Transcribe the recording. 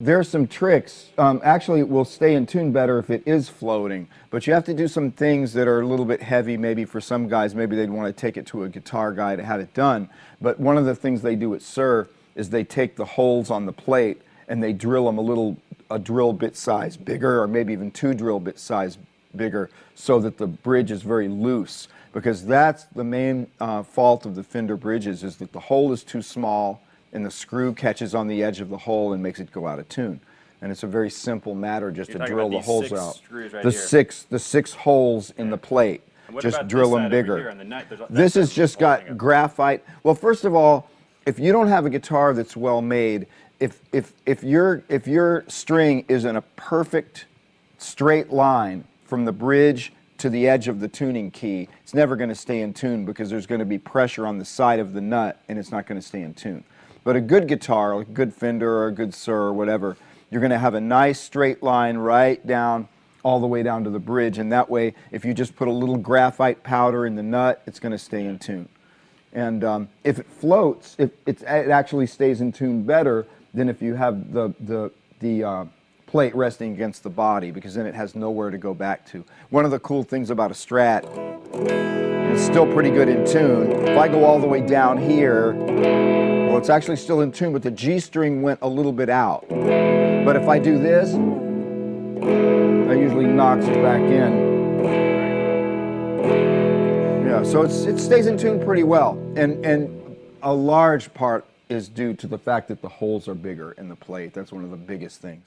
There are some tricks. Um, actually, it will stay in tune better if it is floating, but you have to do some things that are a little bit heavy. Maybe for some guys, maybe they'd want to take it to a guitar guy to have it done. But one of the things they do at Suhr is they take the holes on the plate and they drill them a little, a drill bit size bigger, or maybe even two drill bit size bigger, so that the bridge is very loose. Because that's the main uh, fault of the Fender bridges is that the hole is too small and the screw catches on the edge of the hole and makes it go out of tune. And it's a very simple matter just You're to drill the holes out. Right the here. six, the six holes in the plate. Just drill them bigger. The this has just got graphite. Well, first of all, if you don't have a guitar that's well made, if if if your if your string is in a perfect straight line from the bridge to the edge of the tuning key, it's never going to stay in tune because there's going to be pressure on the side of the nut and it's not going to stay in tune. But a good guitar, like a good Fender or a good Suhr or whatever, you're going to have a nice straight line right down all the way down to the bridge and that way if you just put a little graphite powder in the nut it's going to stay in tune. And um, if it floats, if it actually stays in tune better than if you have the, the, the uh, plate resting against the body because then it has nowhere to go back to. One of the cool things about a Strat, it's still pretty good in tune. If I go all the way down here, well, it's actually still in tune, but the G string went a little bit out. But if I do this, that usually knocks it back in. Yeah, so it stays in tune pretty well. And, and a large part is due to the fact that the holes are bigger in the plate. That's one of the biggest things.